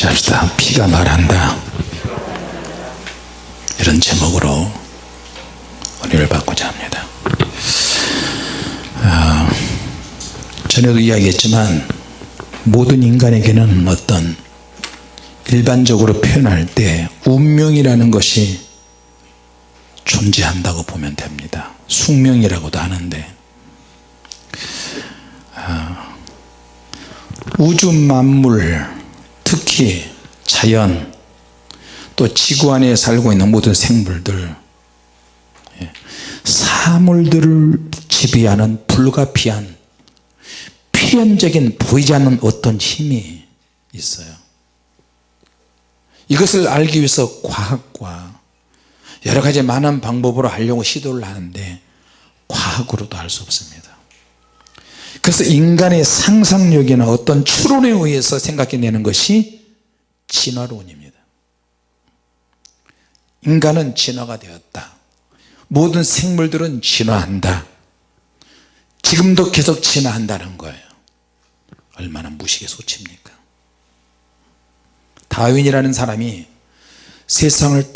같이 합시다. 피가 말한다. 이런 제목으로 은혜를 받고자 합니다. 아, 전에도 이야기했지만 모든 인간에게는 어떤 일반적으로 표현할 때 운명이라는 것이 존재한다고 보면 됩니다. 숙명이라고도 하는데. 아, 우주 만물 특히 자연 또 지구 안에 살고 있는 모든 생물들 예, 사물들을 지배하는 불가피한 필연적인 보이지 않는 어떤 힘이 있어요. 이것을 알기 위해서 과학과 여러 가지 많은 방법으로 하려고 시도를 하는데 과학으로도 알 수 없습니다 그래서 인간의 상상력이나 어떤 추론에 의해서 생각해내는 것이 진화론입니다. 인간은 진화가 되었다. 모든 생물들은 진화한다. 지금도 계속 진화한다는 거예요. 얼마나 무식에 소칩니까? 다윈이라는 사람이 세상을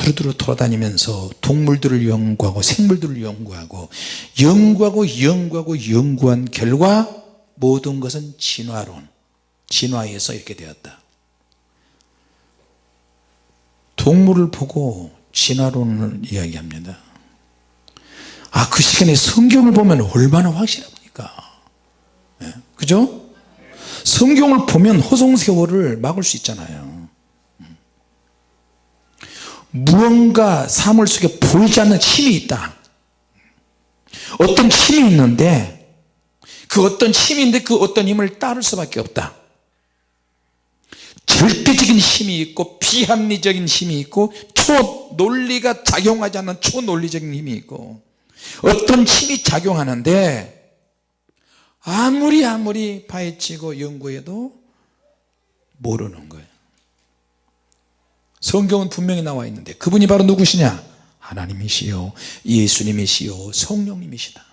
두루두루 돌아다니면서 동물들을 연구하고 생물들을 연구하고 연구하고 연구하고 연구한 결과 모든 것은 진화론 진화에서 이렇게 되었다. 동물을 보고 진화론을 이야기합니다. 아 그 시간에 성경을 보면 얼마나 확실합니까? 네, 그죠? 성경을 보면 허송세월을 막을 수 있잖아요 무언가 사물 속에 보이지 않는 힘이 있다. 어떤 힘이 있는데 그 어떤 힘인데 그 어떤 힘을 따를 수밖에 없다. 절대적인 힘이 있고 비합리적인 힘이 있고 초논리가 작용하지 않는 초논리적인 힘이 있고 어떤 힘이 작용하는데 아무리 아무리 파헤치고 연구해도 모르는 거예요 성경은 분명히 나와 있는데 그분이 바로 누구시냐? 하나님이시요 예수님이시요 성령님이시다.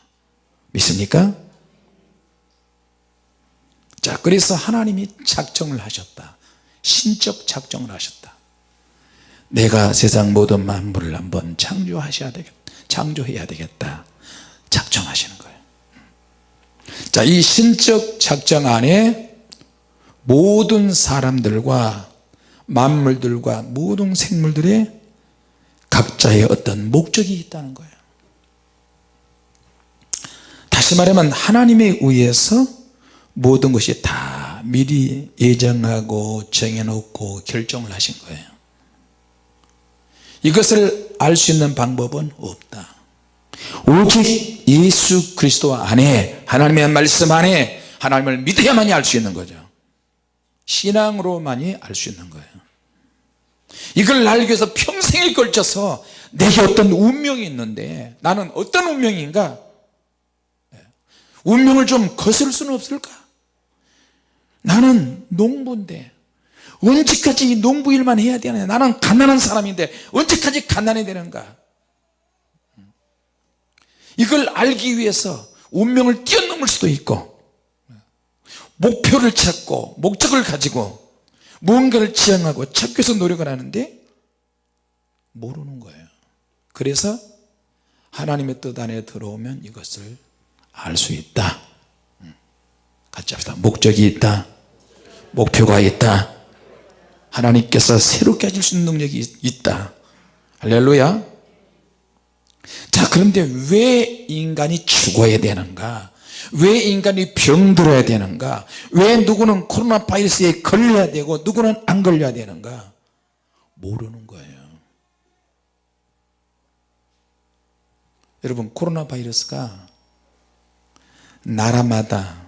믿습니까? 자 그래서 하나님이 작정을 하셨다. 신적 작정을 하셨다. 내가 세상 모든 만물을 한번 창조하셔야 되겠다 창조해야 되겠다. 작정하시는 거예요. 자이 신적 작정 안에 모든 사람들과 만물들과 모든 생물들의 각자의 어떤 목적이 있다는 거예요. 다시 말하면 하나님에 의해서 모든 것이 다 미리 예정하고 정해놓고 결정을 하신 거예요. 이것을 알 수 있는 방법은 없다. 오직 예수 그리스도 안에 하나님의 말씀 안에 하나님을 믿어야만이 알 수 있는 거죠 신앙으로만이 알 수 있는 거예요. 이걸 알기 위해서 평생에 걸쳐서 내게 어떤 운명이 있는데 나는 어떤 운명인가? 네. 운명을 좀 거슬 수는 없을까? 나는 농부인데 언제까지 농부 일만 해야 되느냐? 나는 가난한 사람인데 언제까지 가난해야 되는가? 이걸 알기 위해서 운명을 뛰어넘을 수도 있고 목표를 찾고 목적을 가지고 무언가를 지향하고 찾기 위해서 노력을 하는데 모르는 거예요. 그래서 하나님의 뜻 안에 들어오면 이것을 알 수 있다. 음. 같이 합시다. 목적이 있다. 목표가 있다. 하나님께서 새롭게 하실 수 있는 능력이 있다. 할렐루야. 자 그런데 왜 인간이 죽어야 되는가 왜 인간이 병들어야 되는가? 왜 누구는 코로나 바이러스에 걸려야 되고 누구는 안 걸려야 되는가? 모르는 거예요. 여러분 코로나 바이러스가 나라마다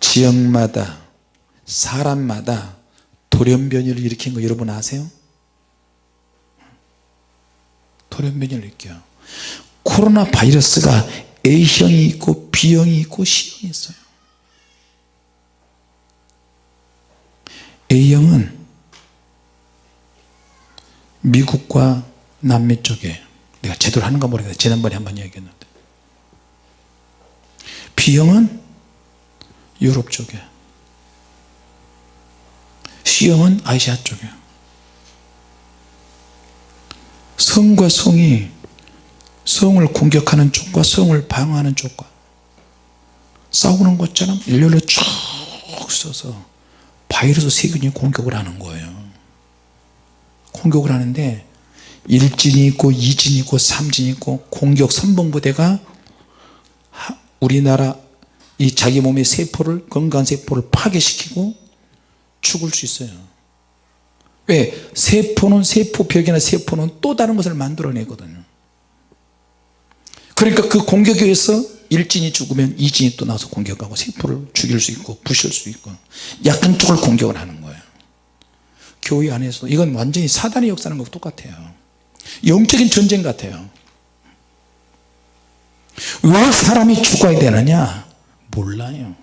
지역마다 사람마다 돌연변이를 일으킨 거 여러분 아세요? 돌연변이를 일으켜요. 코로나 바이러스가 A형이 있고 B형이 있고 C형이 있어요. A형은 미국과 남미 쪽에 내가 제대로 하는가 모르겠는데 지난번에 한번 얘기했는데. B형은 유럽 쪽에. C형은 아시아 쪽이에요 성과 성이 성을 공격하는 쪽과 성을 방어하는 쪽과 싸우는 것처럼 일렬로 쭉 서서 바이러스 세균이 공격을 하는 거예요. 공격을 하는데 1진이 있고 2진이 있고 3진이 있고 공격 선봉부대가 우리나라 이 자기 몸의 세포를 건강한 세포를 파괴시키고 죽을 수 있어요. 왜? 세포는 세포벽이나 세포는 또 다른 것을 만들어내거든요 그러니까 그 공격에 의해서 일진이 죽으면 이진이 또 나와서 공격하고 세포를 죽일 수 있고 부실 수 있고 약한 쪽을 공격을 하는 거예요. 교회 안에서 이건 완전히 사단의 역사는 것과 똑같아요. 영적인 전쟁 같아요. 왜 사람이 죽어야 되느냐? 몰라요.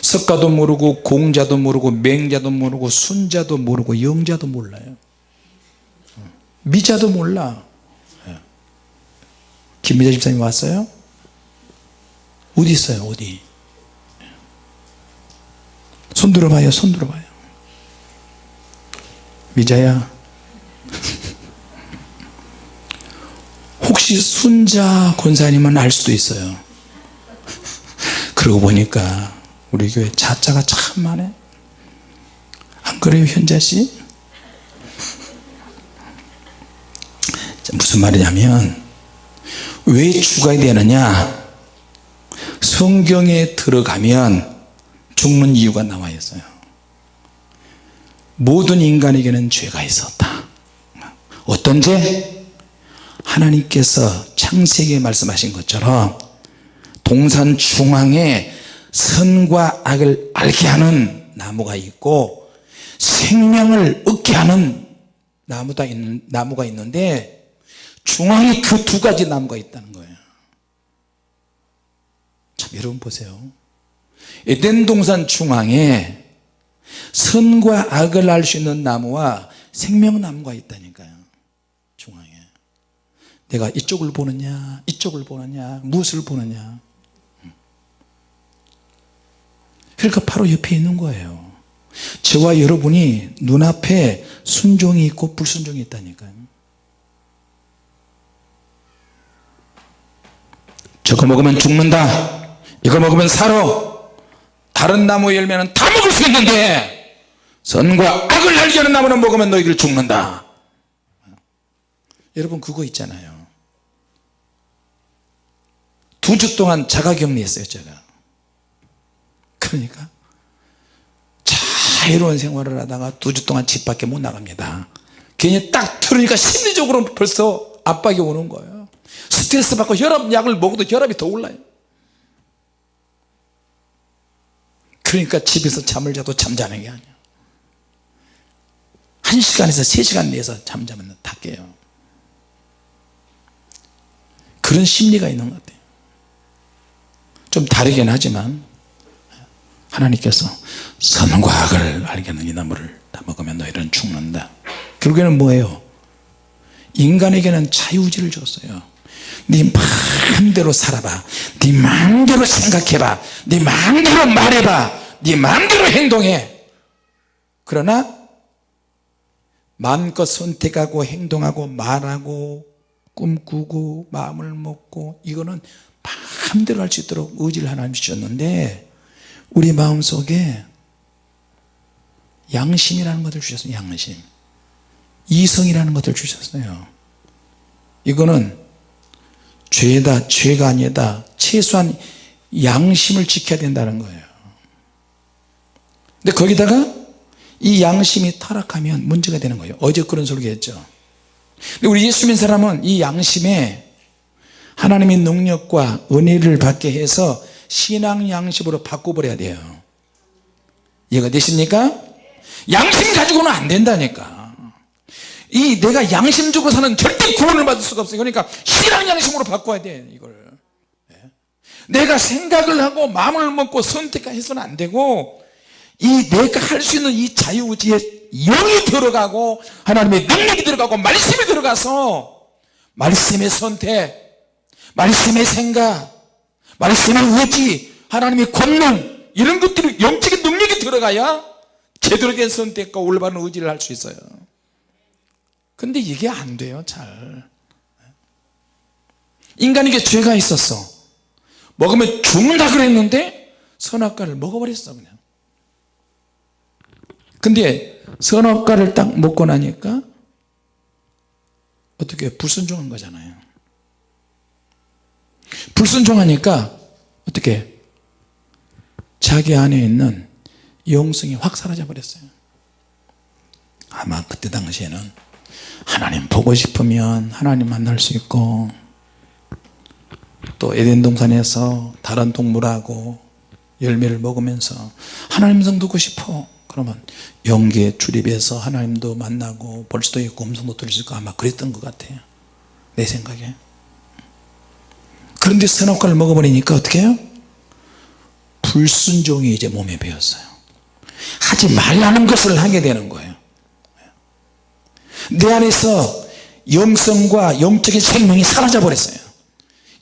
석가도 모르고 공자도 모르고 맹자도 모르고 순자도 모르고 영자도 몰라요. 미자도 몰라 김미자 집사님 왔어요? 어디 있어요? 어디? 손 들어봐요 손 들어봐요. 미자야. 혹시 순자 권사님은 알 수도 있어요. 그러고 보니까 우리 교회 자자가 참 많네 안 그래요 현자씨? 무슨 말이냐면 왜 죽어야 되느냐? 성경에 들어가면 죽는 이유가 나와 있어요. 모든 인간에게는 죄가 있었다. 어떤 죄? 하나님께서 창세기에 말씀하신 것처럼 동산 중앙에 선과 악을 알게 하는 나무가 있고 생명을 얻게 하는 나무가 있는데 중앙에 그 두 가지 나무가 있다는 거예요. 참 여러분 보세요. 에덴 동산 중앙에 선과 악을 알 수 있는 나무와 생명나무가 있다니까요. 중앙에. 내가 이쪽을 보느냐 이쪽을 보느냐 무엇을 보느냐. 그러니까 바로 옆에 있는 거예요. 저와 여러분이 눈앞에 순종이 있고 불순종이 있다니까요 저거 먹으면 죽는다. 이거 먹으면 살아. 다른 나무 열매는 다 먹을 수 있는데 선과 악을 알게 하는 나무는 먹으면 너희들 죽는다. 여러분 그거 있잖아요. 두 주 동안 자가격리했어요 제가. 그러니까 자유로운 생활을 하다가 두 주 동안 집 밖에 못 나갑니다. 괜히 딱 들으니까 심리적으로 벌써 압박이 오는 거예요 스트레스 받고 혈압약을 먹어도 혈압이 더 올라요. 그러니까 집에서 잠을 자도 잠자는 게 아니야. 한 시간에서 세 시간 내에서 잠자면 다 깨요. 그런 심리가 있는 것 같아요. 좀 다르긴 하지만 하나님께서 선과 악을 알게 하는 이 나무를 다 먹으면 너희는 죽는다. 결국에는 뭐예요? 인간에게는 자유의지를 줬어요 네 마음대로 살아봐. 네 마음대로 생각해봐. 네 마음대로 말해봐. 네 마음대로 행동해. 그러나 마음껏 선택하고 행동하고 말하고 꿈꾸고 마음을 먹고 이거는 마음대로 할 수 있도록 의지를 하나님 주셨는데 우리 마음속에 양심이라는 것을 주셨어요 양심. 이성이라는 것을 주셨어요. 이거는 죄다 죄가 아니다 최소한 양심을 지켜야 된다는 거예요. 근데 거기다가 이 양심이 타락하면 문제가 되는 거예요. 어제 그런 소리 했죠. 근데 우리 예수 믿는 사람은 이 양심에 하나님의 능력과 은혜를 받게 해서 신앙 양심으로 바꿔버려야 돼요. 이해가 되십니까? 양심 가지고는 안 된다니까 이 내가 양심적으로 사는 절대 구원을 받을 수가 없어요. 그러니까 신앙 양심으로 바꿔야 돼 이걸. 예. 내가 생각을 하고 마음을 먹고 선택해서는 안 되고 이 내가 할 수 있는 이 자유의지에 영이 들어가고 하나님의 능력이 들어가고 말씀이 들어가서 말씀의 선택 말씀의 생각 말씀의 의지 하나님의 권능 이런 것들이 영적인 능력이 들어가야 제대로 된 선택과 올바른 의지를 할 수 있어요 근데 이게 안 돼요 잘. 인간에게 죄가 있었어. 먹으면 죽는다 그랬는데 선악과를 먹어버렸어 그냥. 근데 선악과를 딱 먹고 나니까 어떻게 불순종한 거잖아요. 불순종하니까 어떻게? 자기 안에 있는 영성이 확 사라져 버렸어요. 아마 그때 당시에는 하나님 보고 싶으면 하나님 만날 수 있고 또 에덴 동산에서 다른 동물하고 열매를 먹으면서 하나님 성 듣고 싶어. 그러면 연기에 출입해서 하나님도 만나고 볼 수도 있고 음성도 들을 수 있고 아마 그랬던 것 같아요. 내 생각에. 그런데 선악과를 먹어버리니까 어떻게 해요? 불순종이 이제 몸에 배었어요. 하지 말라는 것을 하게 되는 거예요 내 안에서 영성과 영적인 생명이 사라져 버렸어요.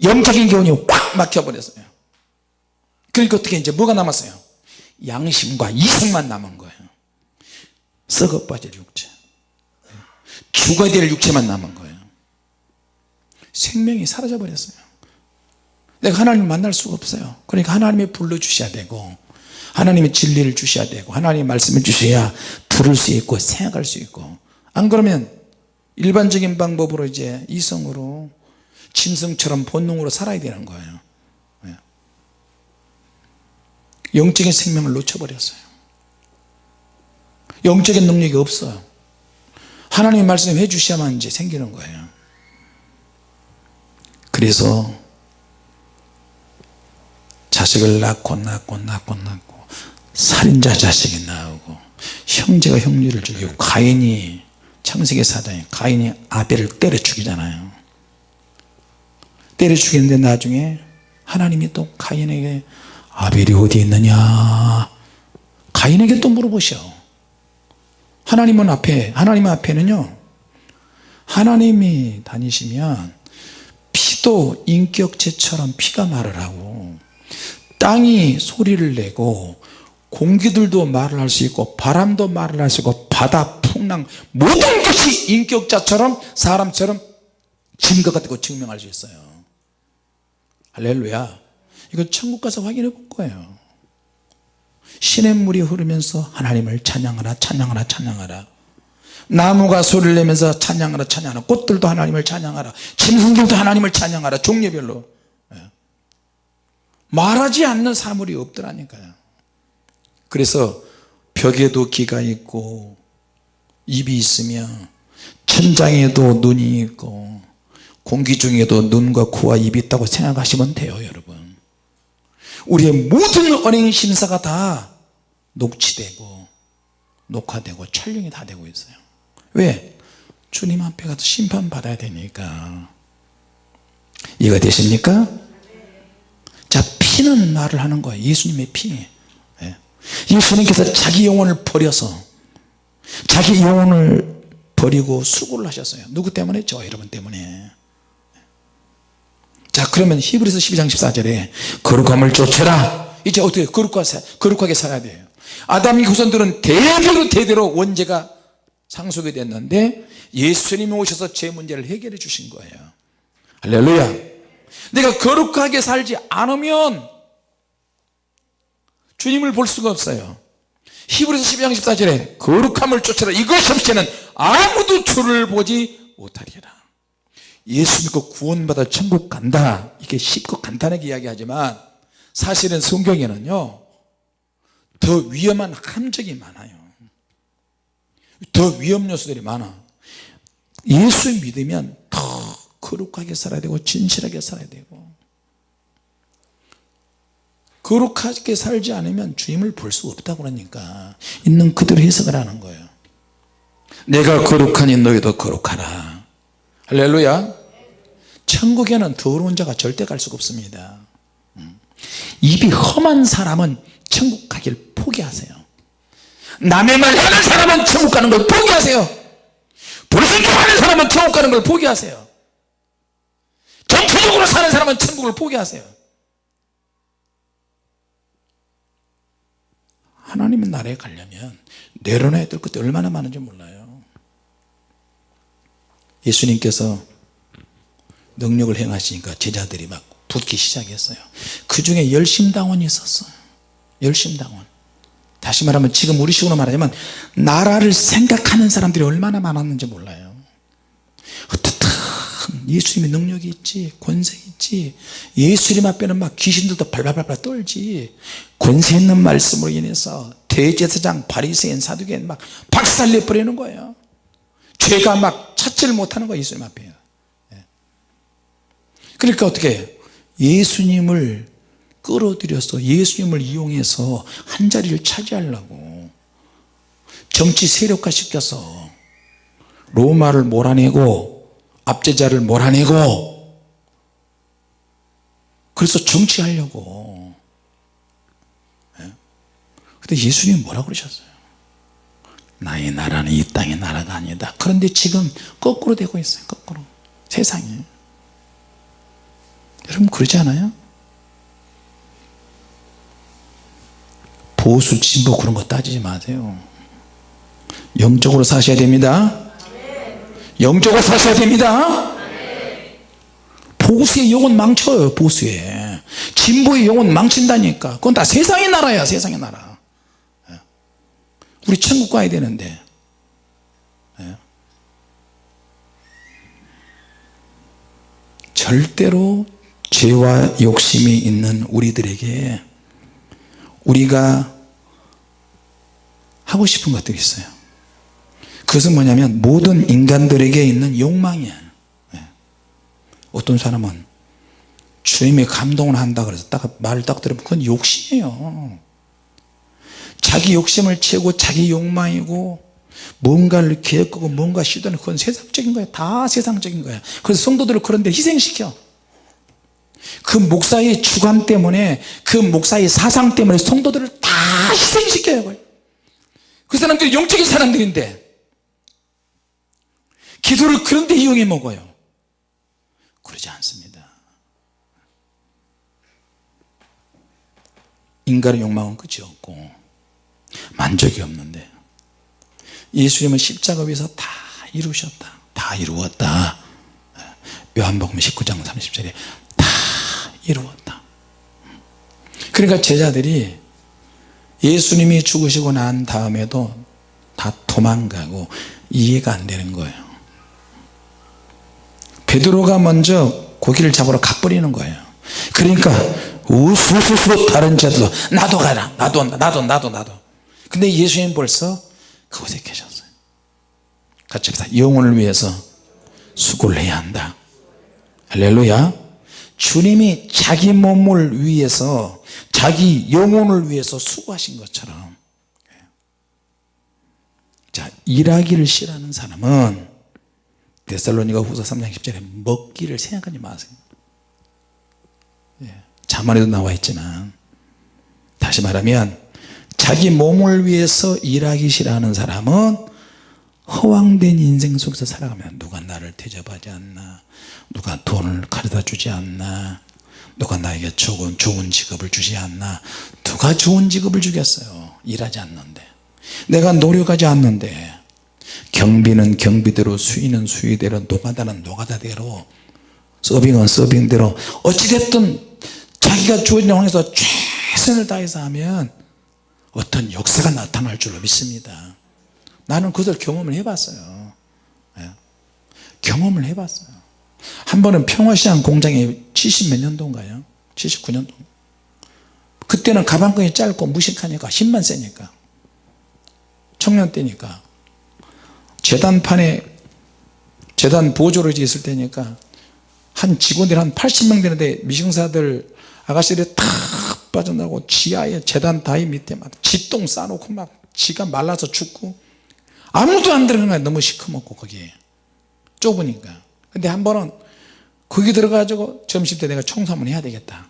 영적인 기운이 확 막혀 버렸어요. 그러니까 어떻게 이제 뭐가 남았어요? 양심과 이성만 남은 거예요. 썩어 빠질 육체. 죽어야 될 육체만 남은 거예요. 생명이 사라져 버렸어요. 내가 하나님 만날 수가 없어요. 그러니까 하나님이 불러주셔야 되고 하나님의 진리를 주셔야 되고 하나님의 말씀을 주셔야 들을 수 있고 생각할 수 있고 안 그러면 일반적인 방법으로 이제 이성으로 짐승처럼 본능으로 살아야 되는 거예요. 예. 영적인 생명을 놓쳐버렸어요. 영적인 능력이 없어요. 하나님의 말씀 해주셔야만 이제 생기는 거예요. 그래서 자식을 낳고 낳고 낳고 낳고 살인자 자식이 나오고 형제가 형제를 죽이고 가인이 창세기 사장에 가인이 아벨을 때려 죽이잖아요. 때려 죽이는데 나중에 하나님이 또 가인에게 아벨이 어디 있느냐? 가인에게 또 물어보셔. 하나님은 앞에 하나님 앞에는요 하나님이 다니시면 피도 인격체처럼 피가 말을 하고 땅이 소리를 내고 공기들도 말을 할 수 있고 바람도 말을 할 수 있고 바다 풍랑 모든 것이 인격자처럼 사람처럼 증거가 되고 증명할 수 있어요. 할렐루야. 이거 천국 가서 확인해 볼 거예요. 시냇물이 흐르면서 하나님을 찬양하라 찬양하라 찬양하라. 나무가 소리를 내면서 찬양하라 찬양하라. 꽃들도 하나님을 찬양하라. 짐승들도 하나님을 찬양하라. 종류별로. 예. 말하지 않는 사물이 없더라니까요. 그래서 벽에도 귀가 있고 입이 있으며 천장에도 눈이 있고 공기 중에도 눈과 코와 입이 있다고 생각하시면 돼요 여러분 우리의 모든 언행 심사가 다 녹취되고 녹화되고 촬영이 다 되고 있어요 왜? 주님 앞에 가서 심판받아야 되니까 이해가 되십니까? 자 피는 말을 하는 거예요 예수님의 피 예. 예수님께서 자기 영혼을 버려서 자기 영혼을 버리고 수고를 하셨어요. 누구 때문에? 저 여러분 때문에. 자 그러면 히브리서 12장 14절에 거룩함을 쫓아라. 이제 어떻게 거룩하게 살아야 돼요. 아담이 후손들은 대대로 대대로 원죄가 상속이 됐는데 예수님이 오셔서 제 문제를 해결해 주신 거예요. 할렐루야. 내가 거룩하게 살지 않으면 주님을 볼 수가 없어요 히브리서 12장 14절에 거룩함을 쫓아라. 이것 없이 는 아무도 주를 보지 못하리라. 예수 믿고 구원받아 천국 간다. 이게 쉽고 간단하게 이야기하지만 사실은 성경에는요 더 위험한 함정이 많아요. 더 위험 요소들이 많아. 예수 믿으면 더 거룩하게 살아야 되고 진실하게 살아야 되고 거룩하게 살지 않으면 주님을 볼 수 없다고 그러니까 있는 그대로 해석을 하는 거예요. 내가 거룩하니 너희도 거룩하라. 할렐루야. 천국에는 더러운 자가 절대 갈 수가 없습니다. 음. 입이 험한 사람은 천국 가길 포기하세요. 남의 말 하는 사람은 천국 가는 걸 포기하세요. 불순종 하는 사람은 천국 가는 걸 포기하세요. 정치적으로 사는 사람은 천국을 포기하세요 하나님의 나라에 가려면 내려놔야 될 것도 얼마나 많은지 몰라요. 예수님께서 능력을 행하시니까 제자들이 막 붙기 시작했어요. 그 중에 열심당원이 있었어요. 열심당원. 다시 말하면 지금 우리 식으로 말하자면 나라를 생각하는 사람들이 얼마나 많았는지 몰라요 예수님의 능력이 있지 권세 있지 예수님 앞에는 막 귀신들도 발발발발 떨지 권세 있는 말씀으로 인해서 대제사장 바리새인 사두개인 막 박살내 버리는 거예요. 죄가 막 찾지를 못하는 거예요 예수님 앞에. 예. 그러니까 어떻게 예수님을 끌어들여서 예수님을 이용해서 한 자리를 차지하려고 정치 세력화 시켜서 로마를 몰아내고 압제자를 몰아내고 그래서 정치하려고. 예? 근데 예수님이 뭐라고 그러셨어요? 나의 나라는 이 땅의 나라가 아니다. 그런데 지금 거꾸로 되고 있어요 거꾸로. 세상이. 여러분 그러지 않아요? 보수 진보 그런 거 따지지 마세요. 영적으로 사셔야 됩니다 영적으로 사셔야 됩니다. 보수의 영혼 망쳐요 보수의 진보의 영혼 망친다니까. 그건 다 세상의 나라야 세상의 나라. 예. 우리 천국 가야 되는데. 예. 절대로 죄와 욕심이 있는 우리들에게 우리가 하고 싶은 것들이 있어요 그것은 뭐냐면 모든 인간들에게 있는 욕망이에요 예. 어떤 사람은 주님의 감동을 한다 그래서 딱 말을 딱 들으면 그건 욕심이에요. 자기 욕심을 채우고 자기 욕망이고 뭔가를 계획하고 뭔가 시도하는 그건 세상적인 거예요 다 세상적인 거예요 그래서 성도들을 그런 데 희생시켜. 그 목사의 주관 때문에 그 목사의 사상 때문에 성도들을 다 희생시켜요 그 사람들이 영적인 사람들인데 기도를 그런데 이용해 먹어요. 그러지 않습니다. 인간의 욕망은 끝이 없고 만족이 없는데 예수님은 십자가 위에서 다 이루셨다 다 이루었다. 요한복음 19장 30절에 다 이루었다. 그러니까 제자들이 예수님이 죽으시고 난 다음에도 다 도망가고 이해가 안 되는 거예요 베드로가 먼저 고기를 잡으러 가버리는 거예요. 그러니까 우수수수 다른 자들도 나도 가라 나도 나도 나도 나도. 근데 예수님 벌써 그곳에 계셨어요. 같이 합시다. 영혼을 위해서 수고를 해야 한다. 할렐루야. 주님이 자기 몸을 위해서 자기 영혼을 위해서 수고하신 것처럼. 자 일하기를 싫어하는 사람은 데살로니가 후서 3장 10절에 먹기를 생각하지 마세요. 예, 자만에도 나와 있지만 다시 말하면 자기 몸을 위해서 일하기 싫어하는 사람은 허황된 인생 속에서 살아가면 누가 나를 대접하지 않나 누가 돈을 가져다 주지 않나 누가 나에게 좋은, 좋은 직업을 주지 않나. 누가 좋은 직업을 주겠어요? 일하지 않는데. 내가 노력하지 않는데 경비는 경비대로 수위는 수위대로 노가다는 노가다대로 서빙은 서빙대로. 어찌됐든 자기가 주어진 상황에서 최선을 다해서 하면 어떤 역사가 나타날 줄로 믿습니다. 나는 그것을 경험을 해봤어요. 예. 경험을 해봤어요. 한 번은 평화시장 공장에 70 몇 년도인가요? 79년도. 그때는 가방끈이 짧고 무식하니까 힘만 세니까. 청년 때니까 재단판에 재단 보조로 있을 때니까 한 직원들이 한 80명 되는데 미싱사들 아가씨들이 탁 빠져나고 지하에 재단 다이 밑에 막 지똥 싸놓고 막 지가 말라서 죽고 아무도 안 들어가는 거야. 너무 시커멓고 거기에. 좁으니까. 근데 한 번은 거기 들어가지고 점심때 내가 청소 한번 해야 되겠다.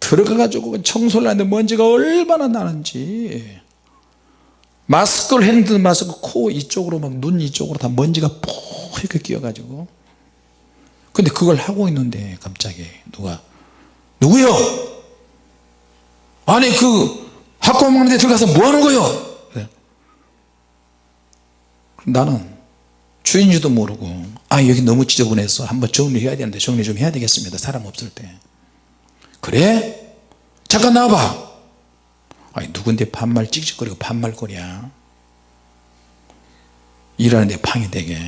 들어가가지고 청소를 하는데 먼지가 얼마나 나는지 마스크를 했는데 마스크 코 이쪽으로 막 눈 이쪽으로 다 먼지가 푹 이렇게 끼어가지고. 근데 그걸 하고 있는데 갑자기 누가 누구요? 아니 그 학교 먹는데 들어가서 뭐 하는 거요. 나는 주인지도 모르고 아 여기 너무 지저분해서 한번 정리해야 되는데 정리 좀 해야 되겠습니다. 사람 없을 때. 그래? 잠깐 나와봐 아니 누군데 반말 찍찍거리고 반말거리야? 일하는데 방해 되게.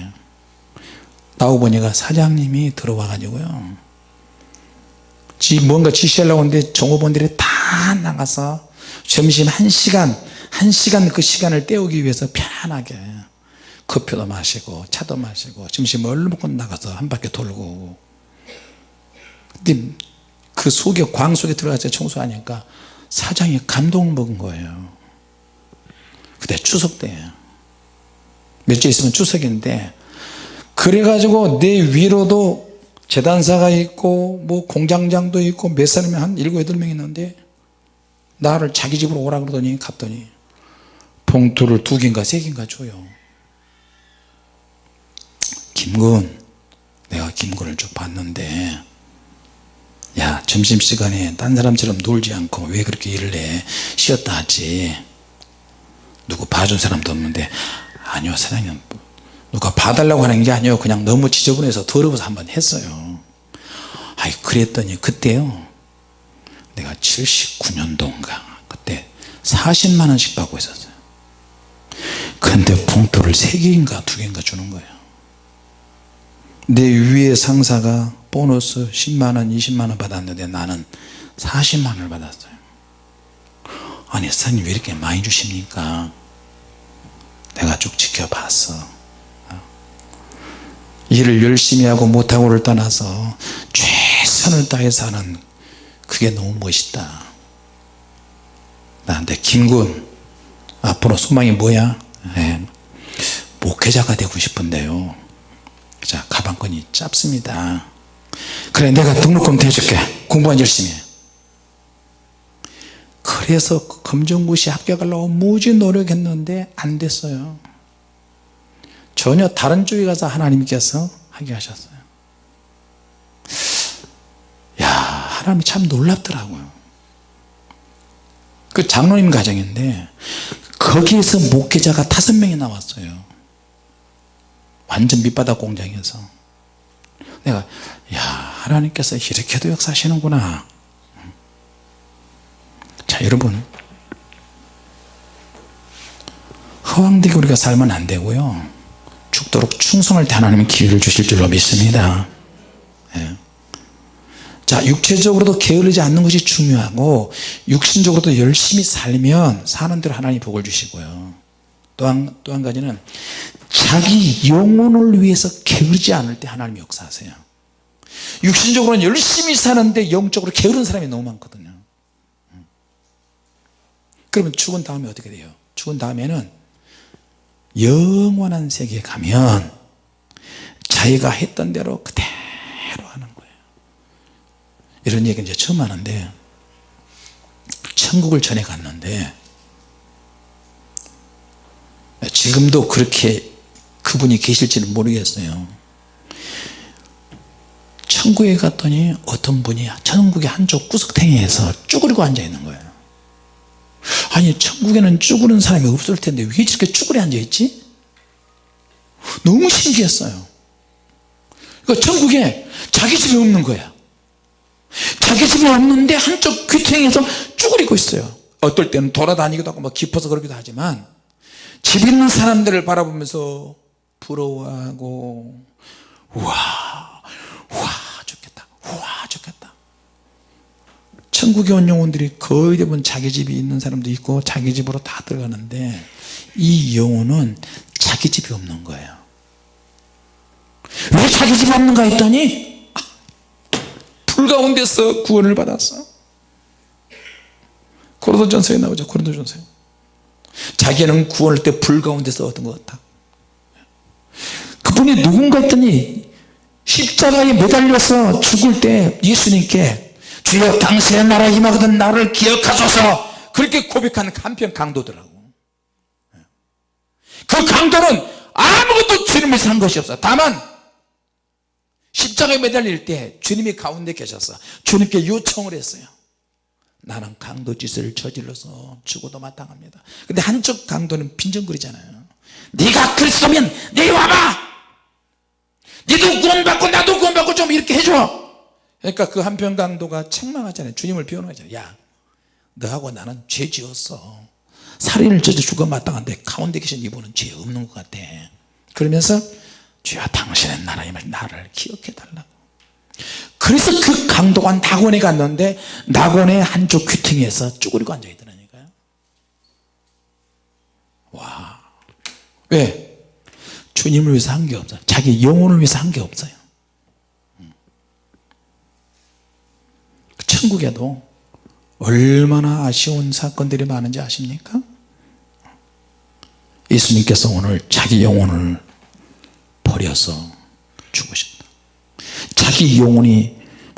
나오고 보니까 사장님이 들어와 가지고요. 지 뭔가 지시하려고 하는데 종업원들이 다 나가서 점심 1시간 1시간 그 시간을 때우기 위해서 편하게 커피도 마시고 차도 마시고 점심 얼른 먹고 나가서 한 바퀴 돌고. 근데 그 속에 광 속에 들어가서 청소하니까 사장이 감동 먹은 거예요. 그때 추석 때예요 며칠 있으면 추석인데 그래가지고 내 위로도 재단사가 있고 뭐 공장장도 있고 몇 사람이 한 일곱 여덟 명 있는데 나를 자기 집으로 오라 그러더니 갔더니 봉투를 두 개인가 세 개인가 줘요. 김군 내가 김군을 쭉 봤는데 야 점심시간에 딴 사람처럼 놀지 않고 왜 그렇게 일을 해? 쉬었다 하지. 누구 봐준 사람도 없는데 아니요 사장님. 누가 봐달라고 하는 게 아니에요. 그냥 너무 지저분해서 더러워서 한번 했어요. 아이 그랬더니 그때요 내가 79년도인가 그때 40만원씩 받고 있었어요. 근데 봉투를 3개인가 2개인가 주는 거예요. 내 위에 상사가 보너스 10만원 20만원 받았는데 나는 40만원을 받았어요. 아니 사장님 왜 이렇게 많이 주십니까? 내가 쭉 지켜봤어. 일을 열심히 하고 못하고를 떠나서 최선을 다해서 하는 그게 너무 멋있다. 나한테 김군 앞으로 소망이 뭐야? 네. 목회자가 되고 싶은데요. 자 가방끈이 짧습니다 그래 내가 등록금 대줄게. 공부한 열심히. 해. 그래서 검정고시 합격하려고 무지 노력했는데 안 됐어요. 전혀 다른 쪽에 가서 하나님께서 하게 하셨어요. 야 하나님이 참 놀랍더라고요. 그 장로님 가정인데 거기에서 목회자가 다섯 명이 나왔어요. 완전 밑바닥 공장에서 내가 야 하나님께서 이렇게도 역사하시는구나. 자 여러분. 허황되게 우리가 살면 안 되고요. 죽도록 충성을 다 하나님은 기회를 주실 줄로 믿습니다. 예. 자 육체적으로도 게으르지 않는 것이 중요하고 육신적으로도 열심히 살면 사는 대로 하나님 복을 주시고요. 또한 또 한 가지는 자기 영혼을 위해서 게으르지 않을 때 하나님 역사하세요. 육신적으로는 열심히 사는데 영적으로 게으른 사람이 너무 많거든요. 그러면 죽은 다음에 어떻게 돼요? 죽은 다음에는 영원한 세계에 가면 자기가 했던 대로 그대로 하는 거예요. 이런 얘기 이제 처음 하는데 천국을 전해 갔는데 지금도 그렇게 그분이 계실지는 모르겠어요. 천국에 갔더니 어떤 분이 천국의 한쪽 구석탱이에서 쭈그리고 앉아 있는 거예요. 아니 천국에는 쭈그리는 사람이 없을 텐데 왜 저렇게 쭈그려 앉아 있지? 너무 신기했어요. 그러니까 천국에 자기 집이 없는 거야. 자기 집이 없는데 한쪽 귀퉁이에서 쭈그리고 있어요. 어떨 때는 돌아다니기도 하고 뭐 깊어서 그러기도 하지만 집 있는 사람들을 바라보면서 부러워하고 우와 우와 좋겠다 우와 좋겠다. 천국에 온 영혼들이 거의 대부분 자기 집이 있는 사람도 있고 자기 집으로 다 들어가는데 이 영혼은 자기 집이 없는 거예요. 왜 자기 집이 없는가 했더니 불 가운데서 구원을 받았어. 고린도전서에 나오죠 고린도전서에 자기는 구원할 때 불 가운데서 얻은 것 같다 그분이 누군가 했더니 십자가에 매달려서 죽을 때 예수님께 주여 당신의 나라 임하거든 나를 기억하소서. 그렇게 고백하는 한편 강도더라고. 그 강도는 아무것도 주님을 산 것이 없어. 다만 십자가에 매달릴 때 주님이 가운데 계셔서 주님께 요청을 했어요. 나는 강도 짓을 저질러서 죽어도 마땅합니다. 근데 한쪽 강도는 빈정거리잖아요 네가 그리스도면 내려와봐. 니도 구원받고 나도 구원받고 좀 이렇게 해줘. 그러니까 그 한편 강도가 책망하잖아요. 주님을 비호하잖아요. 야 너하고 나는 죄 지었어. 살인을 저져 죽어 마땅한데 가운데 계신 이분은 죄 없는 것 같아. 그러면서 주여 당신의 나라임을 나를 기억해 달라고. 그래서 그 강도가 낙원에 갔는데 낙원의 한쪽 귀퉁이에서 쭈그리고 앉아 있더라니까요. 와 왜? 주님을 위해서 한 게 없어요 자기 영혼을 위해서 한 게 없어요 천국에도 얼마나 아쉬운 사건들이 많은지 아십니까? 예수님께서 오늘 자기 영혼을 버려서 죽으신다 자기 영혼이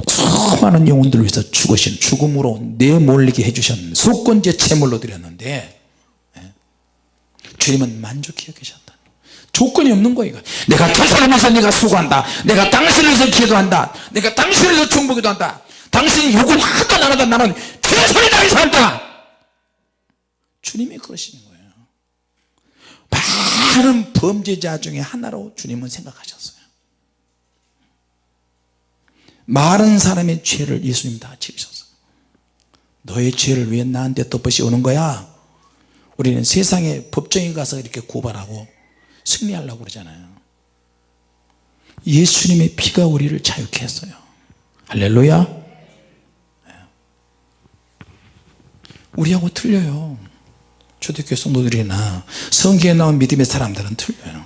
수많은 영혼들을 위해서 죽으신 죽음으로 내몰리게 해주셨는 속건제 제물로 드렸는데 예, 주님은 만족해 계셨다. 조건이 없는 거예요 내가 저 사람에서 내가 수고한다. 내가 당신을 위해서 기도한다. 내가 당신을 위해서 중보기도 한다. 당신이 욕을 하도 안 하다 나는 최선을 다해서 한다. 주님이 그러시는 거예요. 많은 범죄자 중에 하나로 주님은 생각하셨어요. 많은 사람의 죄를 예수님 다 지으셨어요. 너의 죄를 왜 나한테 덮어시 오는 거야 우리는 세상에 법정에 가서 이렇게 고발하고 승리하려고 그러잖아요. 예수님의 피가 우리를 자유케 했어요. 할렐루야. 우리하고 틀려요. 초대교회 성도들이나 성경에 나온 믿음의 사람들은 틀려요.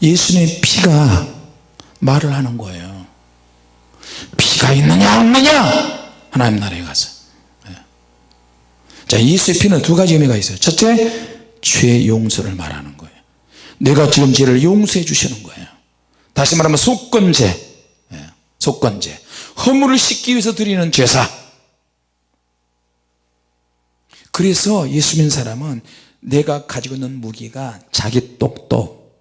예수님의 피가 말을 하는 거예요. 피가 있느냐 없느냐? 하나님 나라에 가서. 예. 자 예수의 피는 두 가지 의미가 있어요. 첫째 죄 용서를 말하는 거예요. 내가 지금 죄를 용서해 주시는 거예요. 다시 말하면 속건제 예. 속건제 허물을 씻기 위해서 드리는 제사. 그래서 예수 믿는 사람은 내가 가지고 있는 무기가 자기 똑똑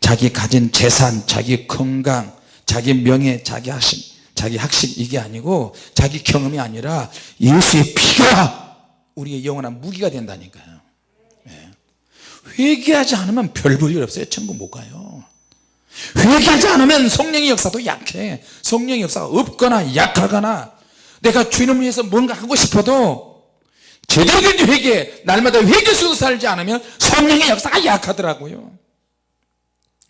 자기 가진 재산 자기 건강 자기 명예 자기 학식 자기 학식 이게 아니고 자기 경험이 아니라 예수의 피가 우리의 영원한 무기가 된다니까요. 예. 회개하지 않으면 별 볼일 없어요. 천국 못 가요. 회개하지 않으면 성령의 역사도 약해. 성령의 역사가 없거나 약하거나 내가 주님을 위해서 뭔가 하고 싶어도 제대로 된 회개 날마다 회개 속에 살지 않으면 성령의 역사가 약하더라고요.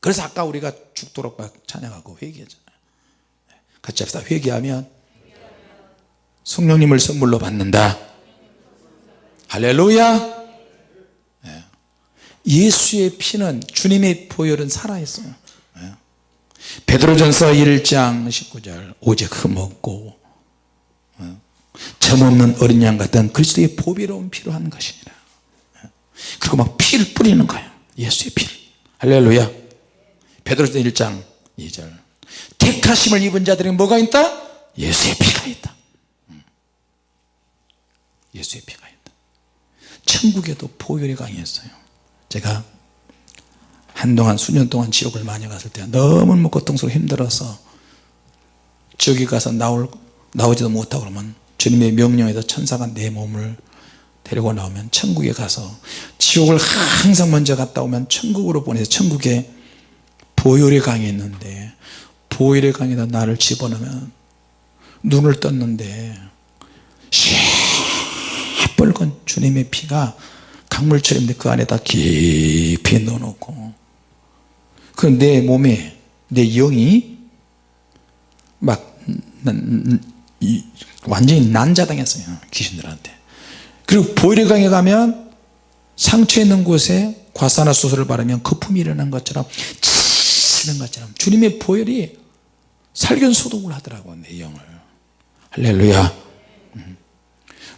그래서 아까 우리가 죽도록 막 찬양하고 회개하잖아요. 같이 합시다. 회개하면 성령님을 선물로 받는다 할렐루야. 예. 예수의 피는 주님의 보혈은 살아있어요. 예. 베드로전서 1장 19절 오직 흠없고 점없는 어린 양 같은 그리스도의 보배로운 피로 한 것이니라. 그리고 막 피를 뿌리는 거예요. 예수의 피를. 할렐루야. 베드로서 1장 2절. 택하심을 입은 자들이 뭐가 있다? 예수의 피가 있다. 음. 예수의 피가 있다 천국에도 보혈이 강했어요. 제가 한동안 수년 동안 지옥을 많이 갔을 때 너무 고통스러워 힘들어서 저기 가서 나올, 나오지도 못하고 그러면 주님의 명령에서 천사가 내 몸을 데리고 나오면 천국에 가서 지옥을 항상 먼저 갔다 오면 천국으로 보내서 천국에 보혈의 강이 있는데 보혈의 강에다 나를 집어넣으면 눈을 떴는데 시뻘건 주님의 피가 강물처럼 그 안에다 깊이 넣어놓고. 그내 몸에 내 영이 막 완전히 난자당했어요 귀신들한테. 그리고 보일강에 가면 상처 있는 곳에 과산화수소를 바르면 거품이 일어난 것처럼 치는 것처럼. 주님의 보혈이 살균 소독을 하더라고 내 영을. 할렐루야. 음.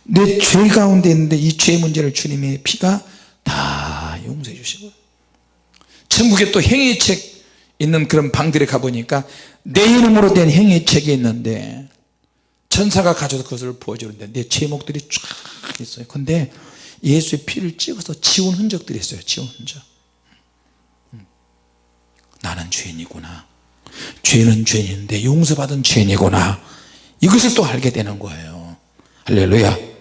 내 죄 가운데 있는데 이 죄 문제를 주님의 피가 다 용서해 주시고. 천국에 또 행위책 있는 그런 방들에 가보니까 내 이름으로 된 행위책이 있는데 천사가 가져서 그것을 보여주는데 내 제목들이 쫙 있어요. 근데 예수의 피를 찍어서 지운 흔적들이 있어요. 지운 흔적. 음. 나는 죄인이구나. 죄는 죄인인데 용서받은 죄인이구나. 이것을 또 알게 되는 거예요. 할렐루야